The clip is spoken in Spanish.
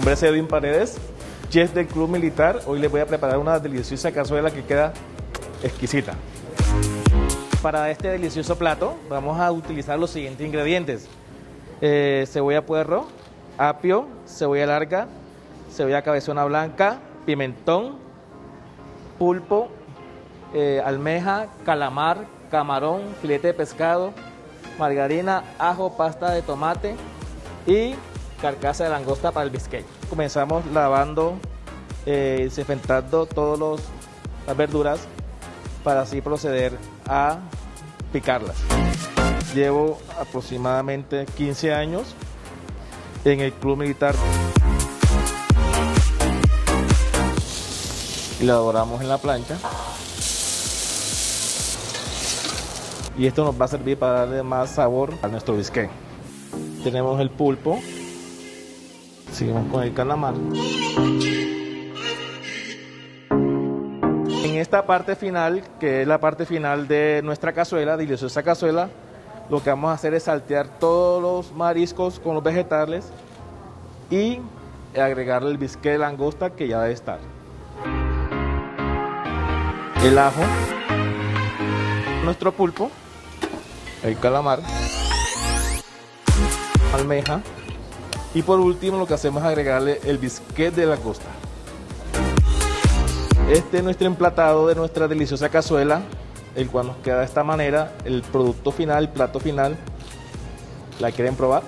nombre es Edwin Paredes, chef del Club Militar. Hoy les voy a preparar una deliciosa cazuela que queda exquisita. Para este delicioso plato vamos a utilizar los siguientes ingredientes. Eh, cebolla puerro, apio, cebolla larga, cebolla cabezona blanca, pimentón, pulpo, eh, almeja, calamar, camarón, filete de pescado, margarina, ajo, pasta de tomate y carcasa de langosta para el biscuit. Comenzamos lavando, eh, desinfectando todas las verduras para así proceder a picarlas. Llevo aproximadamente 15 años en el club militar. Y la doramos en la plancha. Y esto nos va a servir para darle más sabor a nuestro bisque. Tenemos el pulpo. Seguimos con el calamar. En esta parte final, que es la parte final de nuestra cazuela, deliciosa cazuela, lo que vamos a hacer es saltear todos los mariscos con los vegetales y agregarle el bisque de langosta que ya debe estar. El ajo, nuestro pulpo, el calamar, almeja y por último lo que hacemos es agregarle el biscuit de langosta. Este es nuestro emplatado de nuestra deliciosa cazuela, el cual nos queda de esta manera, el producto final, el plato final. ¿La quieren probar?